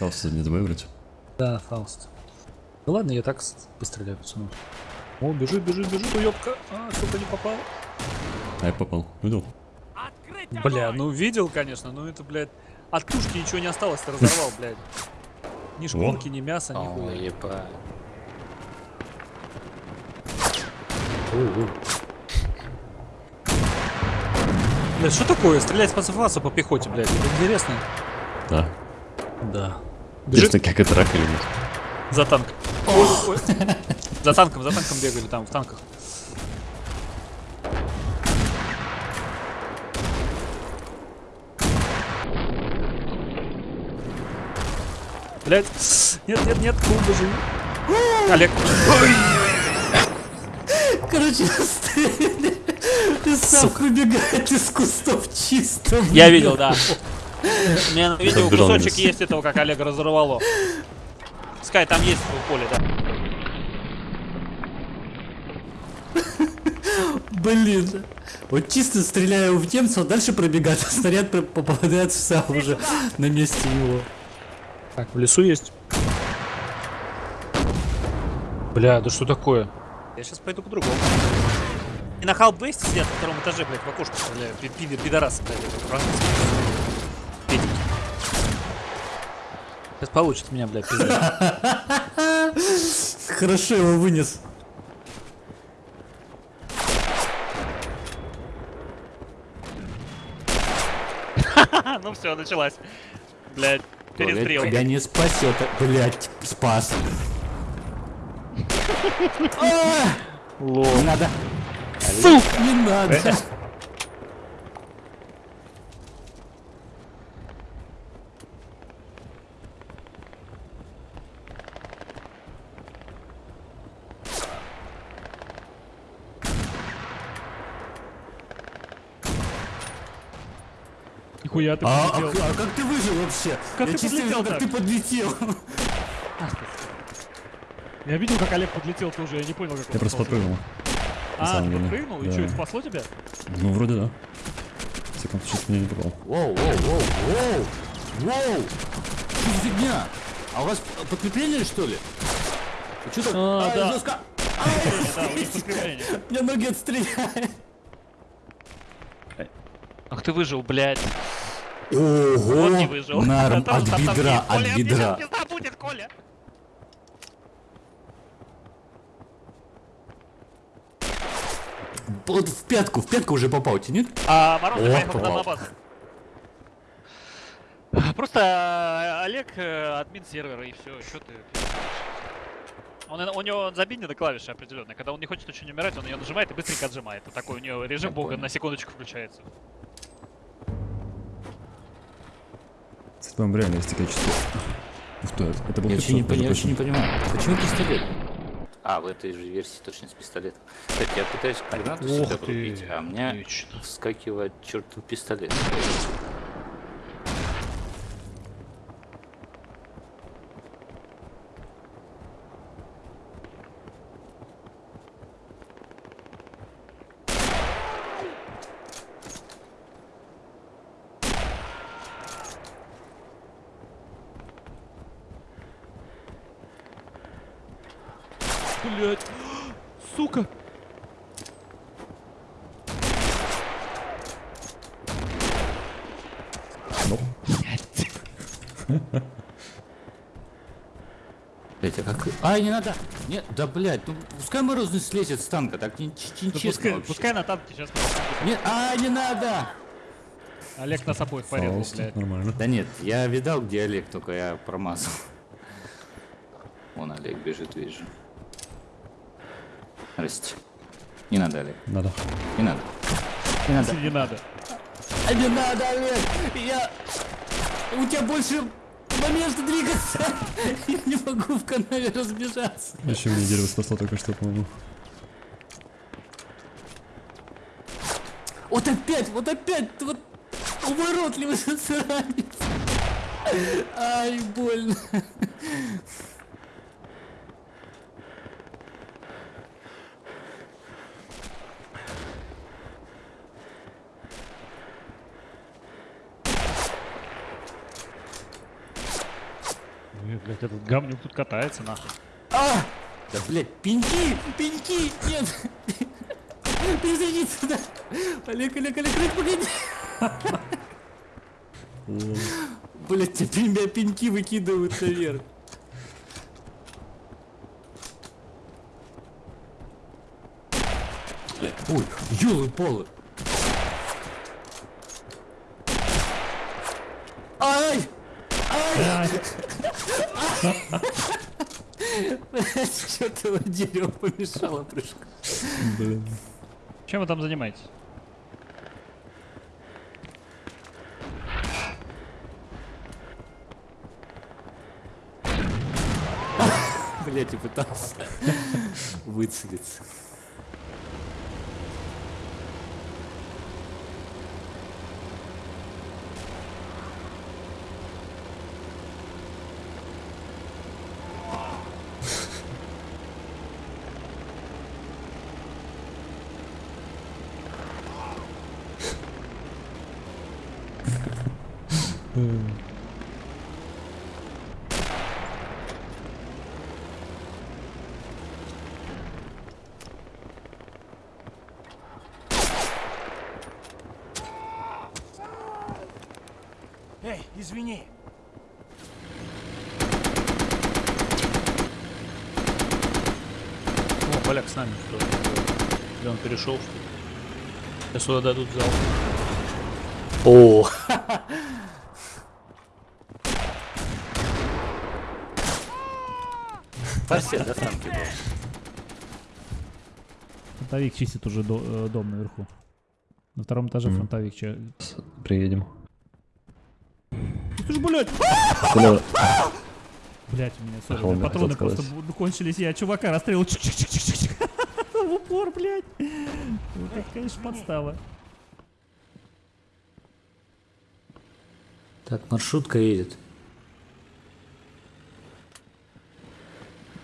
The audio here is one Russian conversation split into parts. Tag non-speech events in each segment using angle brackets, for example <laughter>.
Фауст не забыл выбрать. Да, Фауст. Ну ладно, я так с- постреляю, пацану. О, бежит, бежит, бежит, уёбка. А, сука, не попал. А я попал. Видел? Бля, ну видел, конечно, но это, блядь, от тушки ничего не осталось, ты разорвал, блядь. Ни шкурки, ни мяса, ни хуя. ебать. Блядь, что такое? Стрелять по цифасу по пехоте, блядь, это интересно. Да. Да. Интересно, Бежит как это рак или нет. за. Ой, ой. За танком, за танком бегали там, в танках. Блять, нет, нет, нет, клубы живи. Олег, Короче, ты сам выбегает из кустов чисто. я видел, да. <laughs> У меня на видео кусочек есть этого, как Олег разорвало. Скай, там есть в поле, да. <laughs> Блин. Вот чисто стреляю в немца, дальше пробегает, а снаряд попадает в сам уже на месте его. Так, в лесу есть. Бля, да что такое? Я сейчас пойду по-другому. И на халбейсте сидят на втором этаже, блядь, в окошко стреляют. Пи- пи- Пидорасы, блядь, Сейчас получит меня, блядь, пизда. <laughs> Хорошо его вынес. <laughs> Ну все, началась. Блядь, Блядь, перестрел. тебя не спасет. Блять, спас. <laughs> А, Не надо. Сука, не надо. Нихуя ты А, а подлетел. к- а как ты выжил вообще? Как Я ты подлетел как ты подлетел. Я видел, как Олег подлетел тоже, я не понял, как Я просто подпрыгнул. А, ты подпрыгнул? И Да. что, это спасло тебя? Ну, вроде да. В всяком случае, меня не попал. Воу, воу, воу, воу, воу. Что за фигня? А у вас подкрепление что ли? Что так? А, Ай, да. жестко. <laughs> Да, у них <laughs> подкрепление. Мне ноги отстреляют. Ах ты выжил, блядь. Ого. Он не выжил. Норм, он от бедра, от бедра. будет, Коля. Вот в пятку, в пятку уже попал, тебе нет? А Мороз О, попал. на базу. Просто э, Олег э, админ сервера и все, что ты он, у него забинена клавиша определенная. Когда он не хочет очень умирать, он ее нажимает и быстренько отжимает. Это такой у него режим бога на секундочку включается. Кстати, по-моему, реально есть такая частота. Ух ты, это был Я вообще не, я вообще не понимаю. Почему пистолет? А, в этой же версии точно с пистолетом. Кстати, я пытаюсь гранату ты, врубить, а у меня отлично. вскакивает чертов пистолет. Блять. Сука. Блять, а как... Ай, не надо! Нет, да блять, ну пускай морозный слезет с танка, так не, честно пускай, вообще. пускай на танке сейчас. Нет, а, не надо! Олег нас обоих порезал, блядь. нормально. Да нет, я видал, где Олег, только я промазал. Вон Олег бежит, вижу. Здрасте. Не надо, Олег, Надо. не надо. Не надо. Не надо. А не надо, Олег! Я... У тебя больше момента двигаться! <laughs> Я не могу в канале разбежаться. Еще мне дерево спасло только что, по-моему. Вот опять, вот опять, вот уворотливый засранец. <laughs> Ай, больно. Блять, этот говнюк тут катается нахуй. А! Да, блядь, пеньки! Пеньки! Нет! Перезайди сюда! Олег, Олег, Олег, Олег, погоди! Блядь, теперь меня пеньки выкидывают наверх. Ой, ёлы-палы. Ай! Ай! Что-то дерево помешало прыжку. Блин. Чем вы там занимаетесь? Блять, и пытался выцелиться. Эй, извини. О, поляк с нами. Или он перешел, что? Сейчас сюда дадут зал. О, Форсет, да, танки был? Фронтовик чистит уже до- э, дом наверху. На втором этаже Мгм. фронтовик. че- Приедем. Ты ж, блядь! Бля, Блять, у меня сори, патроны просто кончились, я чувака расстрелил. В <laughs> упор, блядь. Вот это, конечно, подстава. Так, маршрутка едет.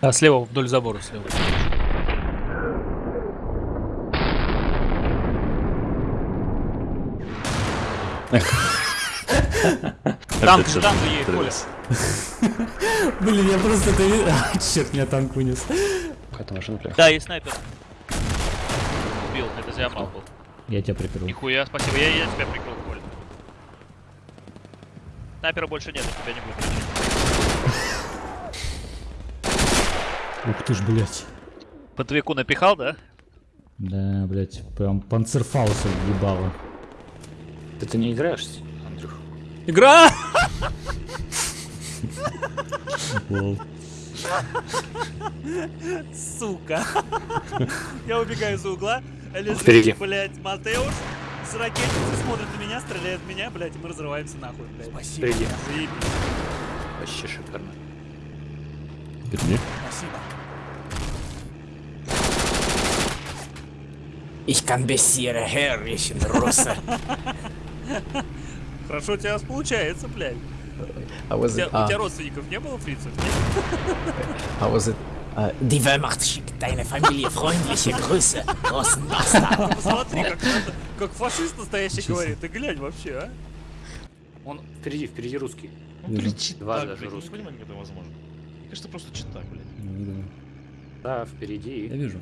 А слева вдоль забора слева. Танк, танк едет, Коля. <laughs> Блин, я просто это не... <laughs> А, черт, меня танк вынес. Какая-то машина приехала. Да, есть снайпер. Убил, это Зиамал был. Я тебя прикрыл. Нихуя, спасибо, я, я тебя прикрыл. Снайпера больше нет, у тебя не будет. Ух ты ж, блядь. По твеку напихал, да? Да, блядь, прям панцерфауса въебало. Ты, ты не играешь, Андрюх? Игра! Сука. Я убегаю за угла, лежит, блядь, Матеуш с ракетницей смотрит на меня, стреляет в меня, блядь, и мы разрываемся нахуй, блядь. Спасибо. Заебись. Вообще шикарно. Впереди. Спасибо. Ich kann bessere Herrchen, Russe. <laughs> Хорошо у тебя получается, блядь. Was тебя, it? у Uh, тебя родственников не было фрицев? нет? Uh, Die Wehrmacht schickt deine Familie freundliche Grüße, großen Bastard. <laughs> Посмотри, как, как фашист настоящий говорит. Ты глянь вообще, а? Он впереди, впереди русский. Ну, блин, читак, Два блядь, даже я не русских. понимаю, как это возможно. Мне кажется, просто читак, блядь. Ну, да. Да, впереди. Я вижу.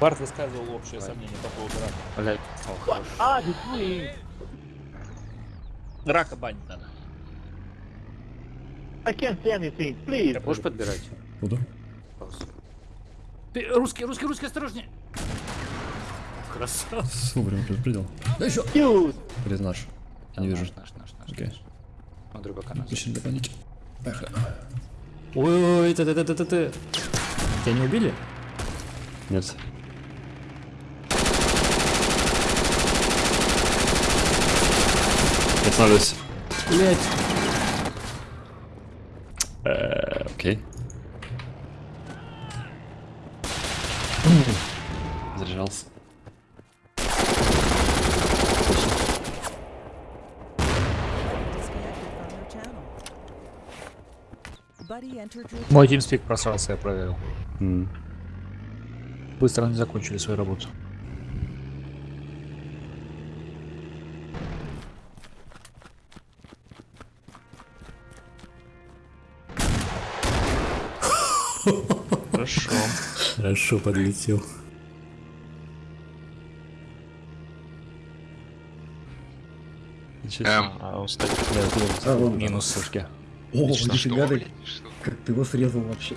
Барт высказывал общее сомнение по поводу рака. Блядь, о, хорош. Рака банить надо. Можешь подбирать? Буду. Ты, русский, русский, русский, осторожнее! Красава. С вовремя предупредил. Да еще! Блин, наш. Я не вижу. Наш, наш, наш, наш. Окей. Смотрю, пока наш. Причина для паники. Ой-ой-ой, ты-ты-ты-ты-ты. Тебя не убили? Нет. Я останавливаюсь. Блять. Э, Окей. <clears throat> Заряжался. Мой тимспик просрался, я проверил. М. Быстро они закончили свою работу. Хорошо. Хорошо подлетел. Себе. А Да, это А. Минус сушки. О, нифига ты, как ты его срезал вообще.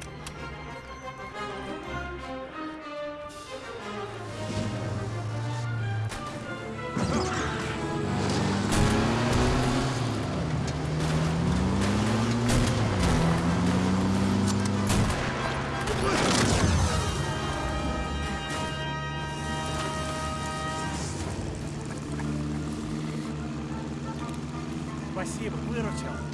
Спасибо, выручил.